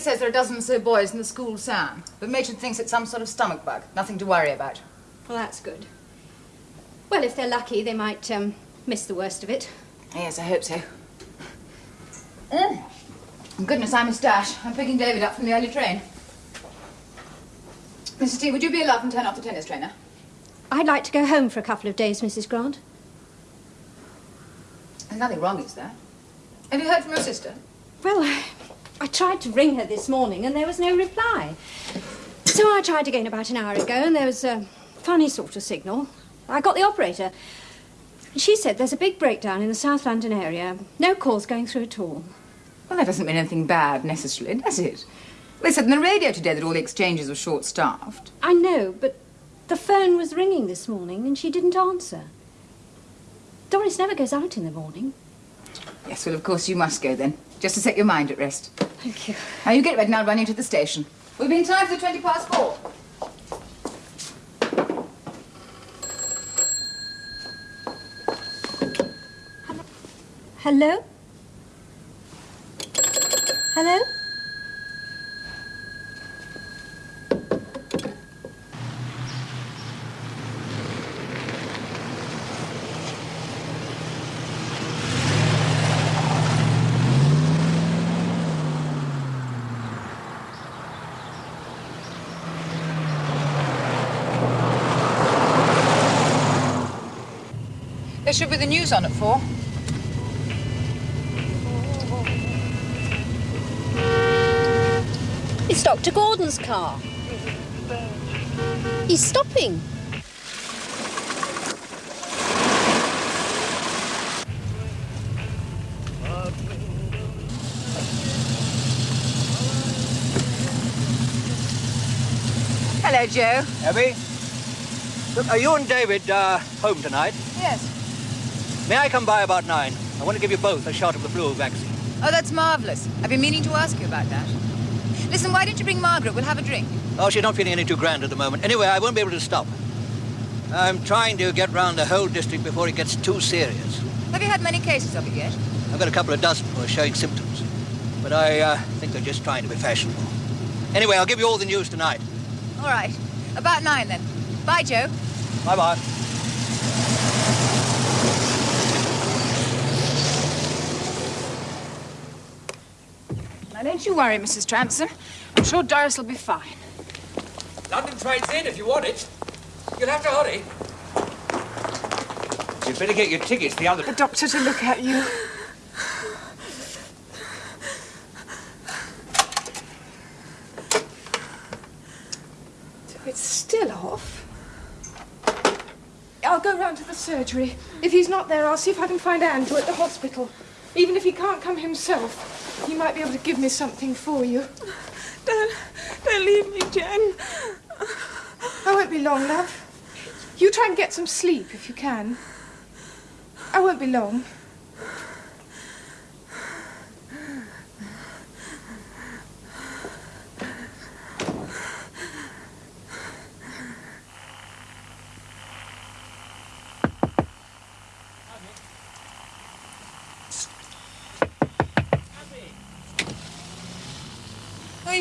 Says there are a dozen or so boys in the school Sam, but Matron thinks it's some sort of stomach bug. Nothing to worry about. Well, that's good. Well, if they're lucky, they might um, miss the worst of it. Yes, I hope so. Mm. Goodness, I must dash. I'm picking David up from the early train. Mrs. T, would you be a love and turn off the tennis trainer? I'd like to go home for a couple of days, Mrs. Grant. There's nothing wrong, is there? Have you heard from your sister? Well, I, I tried to ring her this morning and there was no reply. So I tried again about an hour ago and there was a funny sort of signal. I got the operator. She said there's a big breakdown in the South London area. No calls going through at all. Well, that doesn't mean anything bad, necessarily, does it? They said on the radio today that all the exchanges were short-staffed. I know, but the phone was ringing this morning and she didn't answer. Doris never goes out in the morning. Yes, well, of course you must go then, just to set your mind at rest. Thank you. Now, you get ready now I'll run you to the station. We'll be in time for the 20 past four. Hello? Hello? There should be the news on at four. It's Dr. Gordon's car. He's stopping. Hello, Joe. Abby? Look, are you and David uh, home tonight? Yes. May I come by about nine? I want to give you both a shot of the flu vaccine. Oh, that's marvellous. I've been meaning to ask you about that. Listen, why don't you bring Margaret? We'll have a drink. Oh, she's not feeling any too grand at the moment. Anyway, I won't be able to stop. I'm trying to get round the whole district before it gets too serious. Have you had many cases of it yet? I've got a couple of dozen who are showing symptoms. But I uh, think they're just trying to be fashionable. Anyway, I'll give you all the news tonight. All right. About nine, then. Bye, Joe. Bye-bye. Now, don't you worry, Mrs. Transome. I'm sure Doris will be fine. London train's in if you want it. You'll have to hurry. You'd better get your tickets the other... The doctor to look at you. It's still off. I'll go round to the surgery. If he's not there, I'll see if I can find Andrew at the hospital. Even if he can't come himself, he might be able to give me something for you. Don't, don't leave me, Jen. I won't be long, love. You try and get some sleep if you can. I won't be long.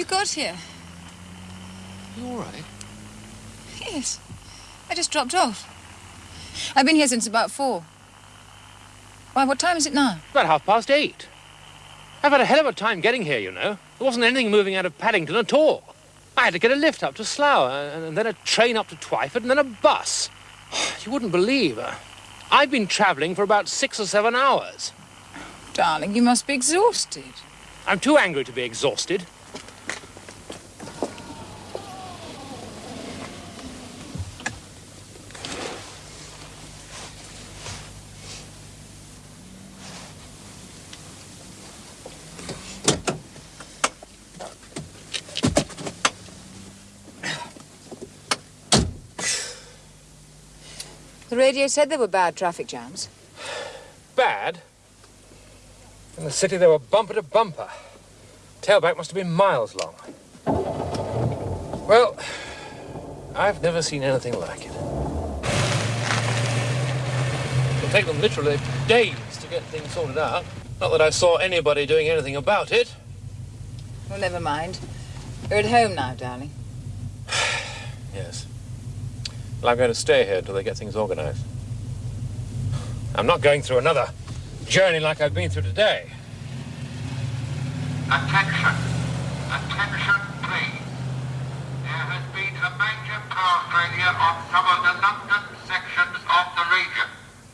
Got here? You all right? Yes. I just dropped off. I've been here since about four. Why, what time is it now? About half past eight. I've had a hell of a time getting here, you know. There wasn't anything moving out of Paddington at all. I had to get a lift up to Slough, and, and then a train up to Twyford, and then a bus. You wouldn't believe. Uh, I've been travelling for about six or seven hours. Darling, you must be exhausted. I'm too angry to be exhausted. Said there were bad traffic jams. Bad? In the city, they were bumper to bumper. Tailback must have been miles long. Well, I've never seen anything like it. It'll take them literally days to get things sorted out. Not that I saw anybody doing anything about it. Well, never mind. You're at home now, darling. Yes. Well, I'm going to stay here until they get things organized. I'm not going through another journey like I've been through today. Attention. Attention, please. There has been a major power failure on some of the London sections of the region.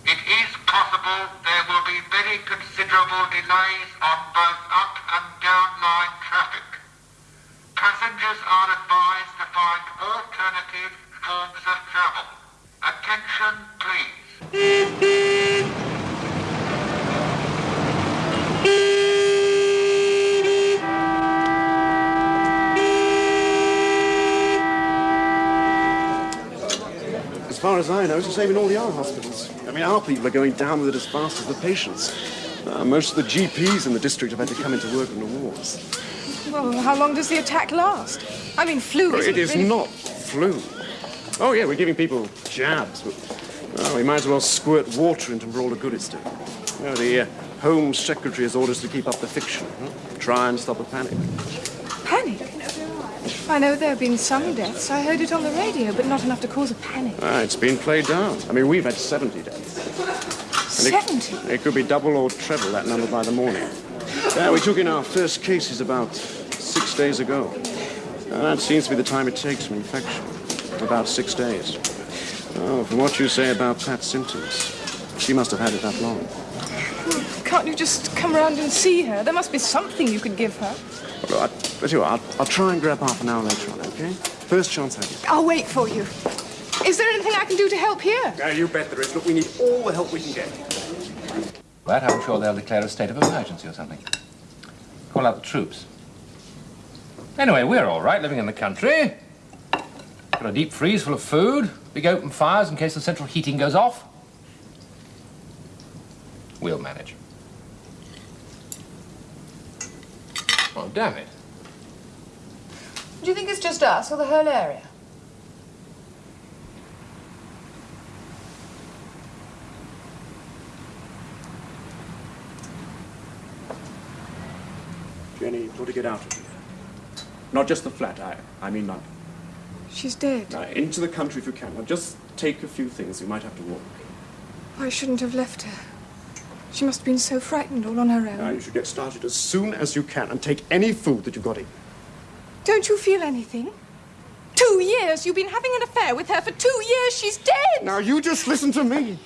It is possible there will be very considerable delays on both up and down line traffic. Passengers are advised to find alternative forms of travel. Attention, please. As far as I know, it's the same in all the other hospitals. I mean, our people are going down with it as fast as the patients. Uh, most of the GPs in the district have had to come into work on the wards. Well, how long does the attack last? I mean, flu isn't It is really... not flu. Oh, yeah, we're giving people jabs, but well, we might as well squirt water into them for all the good it's doing. You know, the uh, Home Secretary has orders to keep up the fiction, huh? try and stop a panic. Panic? I know there have been some deaths. I heard it on the radio, but not enough to cause a panic. Ah, it's been played down. I mean, we've had 70 deaths. And Seventy? It, could be double or treble that number by the morning. Yeah, we took in our first cases about six days ago. Uh, that seems to be the time it takes for infection. About six days. Oh, from what you say about Pat's symptoms, she must have had it that long. Can't you just come round and see her? There must be something you could give her. Well, I, but you, I'll, I'll try and grab half an hour later on, okay? First chance I get. I'll wait for you. Is there anything I can do to help here? Uh, you bet there is. Look, we need all the help we can get. That I'm sure they'll declare a state of emergency or something. Call out the troops. Anyway, we're all right living in the country. Got a deep freeze full of food, big open fires in case the central heating goes off. We'll manage. Oh, damn it. Do you think it's just us or the whole area? Jenny, you've got to get out of here. Not just the flat, I, I mean London. She's dead. Now, into the country if you can. Now, just take a few things. You might have to walk. I shouldn't have left her. She must have been so frightened all on her own. Now, you should get started as soon as you can and take any food that you've got in. Don't you feel anything? Two years! You've been having an affair with her for two years! She's dead! Now, you just listen to me.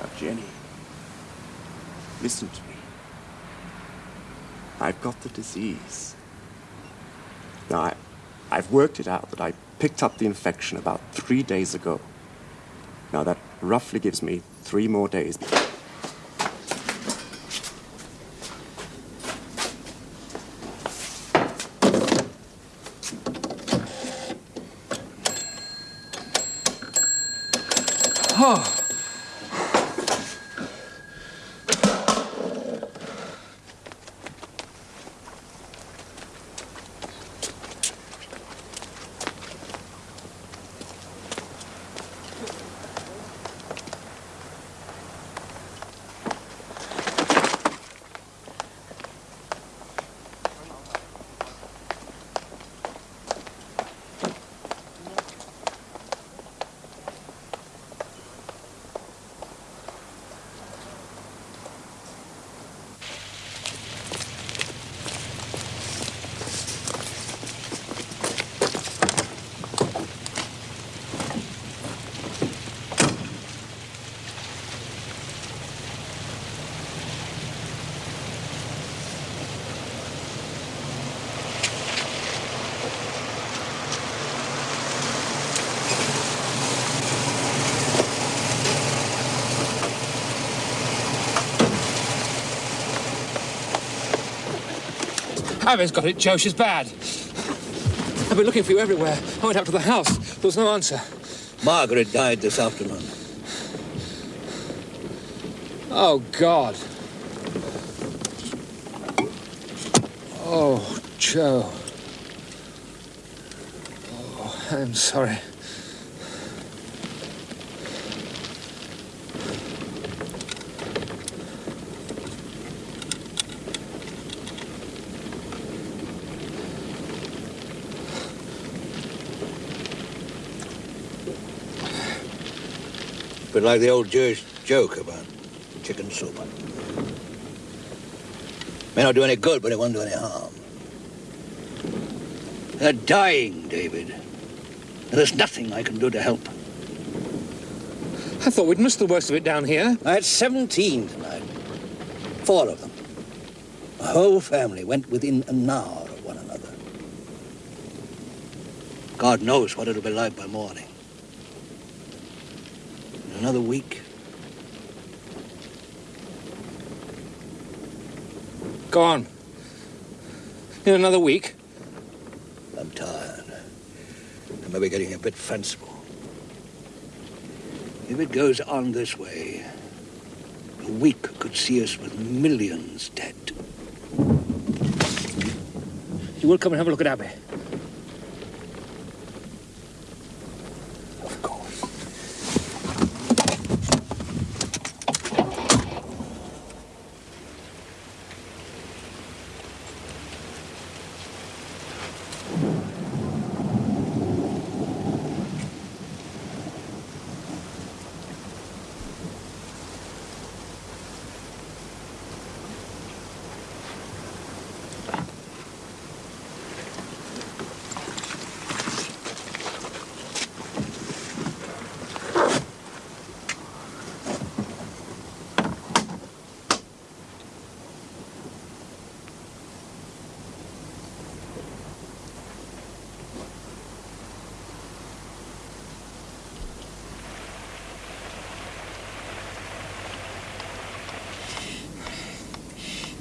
Now, Jenny, listen to me. I've got the disease. Now, I, I've worked it out that I picked up the infection about three days ago. Now, that roughly gives me three more days. Abby's got it, Joe. She's bad. I've been looking for you everywhere. I went up to the house. There was no answer. Margaret died this afternoon. Oh, God. Oh, Joe. Oh. I'm sorry. Bit like the old Jewish joke about chicken soup. May not do any good, but it won't do any harm. They're dying, David. And there's nothing I can do to help. I thought we'd missed the worst of it down here. I had 17 tonight. Four of them. The whole family went within an hour of one another. God knows what it'll be like by morning. Another week, Go on. In another week. I'm tired. I may be getting a bit fanciful. If it goes on this way, a week could see us with millions dead. You will come and have a look at Abby.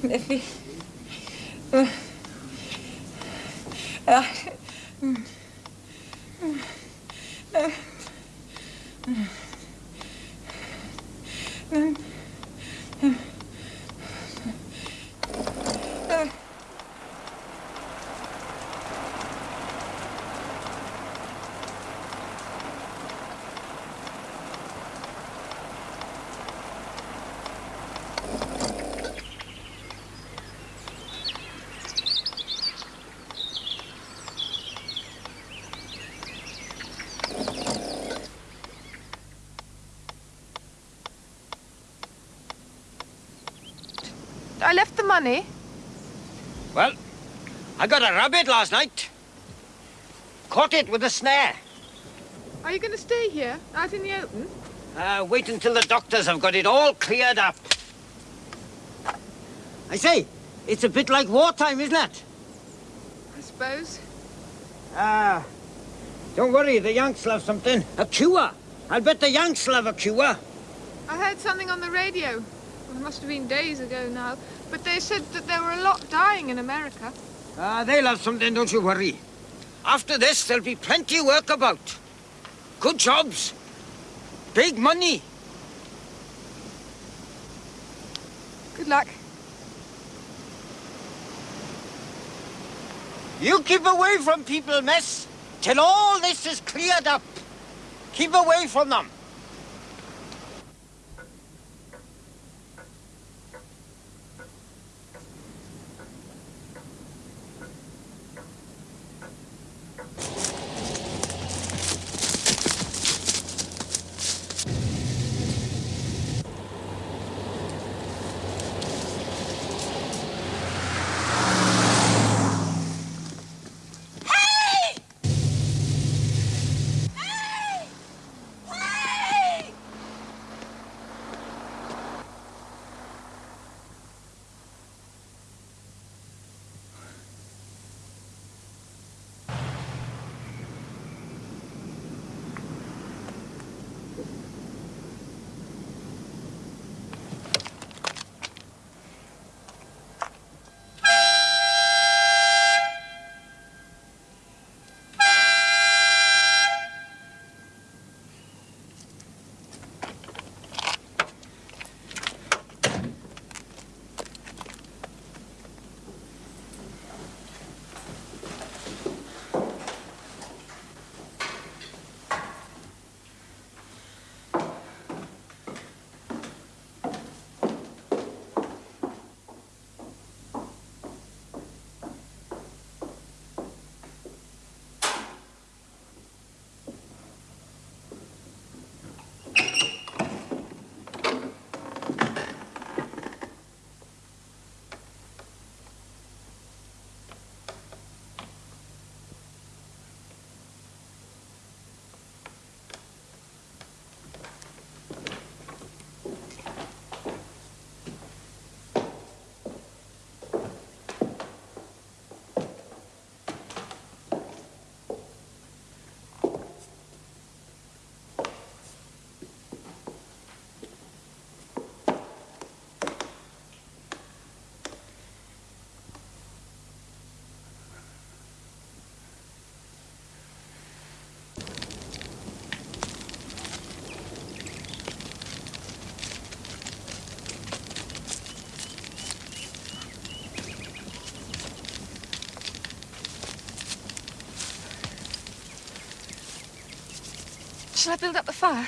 Leffy. The money. Well, I got a rabbit last night. Caught it with a snare. Are you going to stay here, out in the open? Uh, wait until the doctors have got it all cleared up. I say, it's a bit like wartime, isn't it? I suppose. Ah, don't worry, the Yanks have something. A cure. I'll bet the Yanks have a cure. I heard something on the radio. It must have been days ago now. But they said that there were a lot dying in America. Ah, they'll have something, don't you worry. After this, there'll be plenty of work about. Good jobs. Big money. Good luck. You keep away from people, miss, till all this is cleared up. Keep away from them. Shall I build up the fire?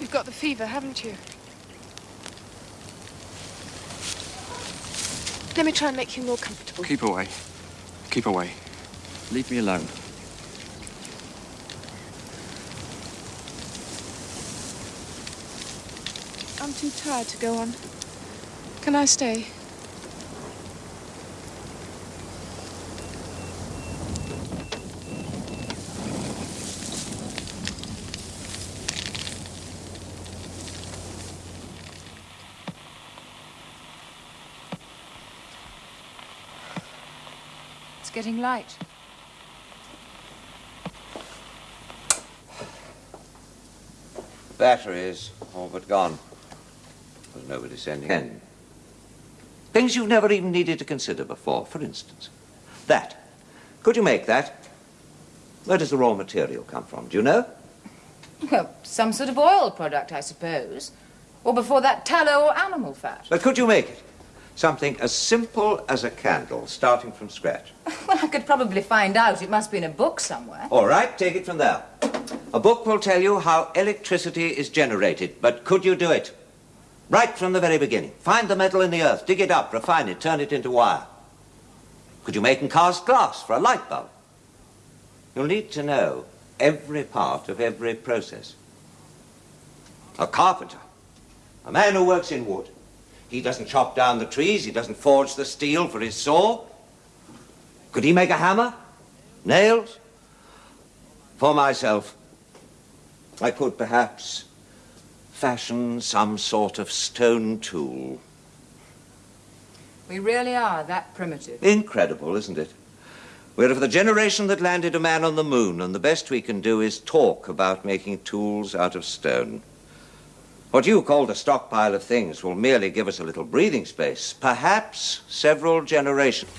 You've got the fever, haven't you? Let me try and make you more comfortable. Keep away. Keep away. Leave me alone. I'm too tired to go on. Can I stay? It's getting light. Batteries all but gone. There's nobody sending in. Things you've never even needed to consider before, for instance. That. Could you make that? Where does the raw material come from? Do you know? Well, some sort of oil product, I suppose. Or before that, tallow or animal fat. But could you make it? Something as simple as a candle, starting from scratch. Well, I could probably find out. It must be in a book somewhere. All right, take it from there. A book will tell you how electricity is generated, but could you do it? Right from the very beginning. Find the metal in the earth, dig it up, refine it, turn it into wire. Could you make and cast glass for a light bulb? You'll need to know every part of every process. A carpenter, a man who works in wood. He doesn't chop down the trees, he doesn't forge the steel for his saw. Could he make a hammer? Nails? For myself, I could perhaps fashion some sort of stone tool. We really are that primitive. Incredible, isn't it? We're of the generation that landed a man on the moon, and the best we can do is talk about making tools out of stone. What you called a stockpile of things will merely give us a little breathing space, perhaps several generations.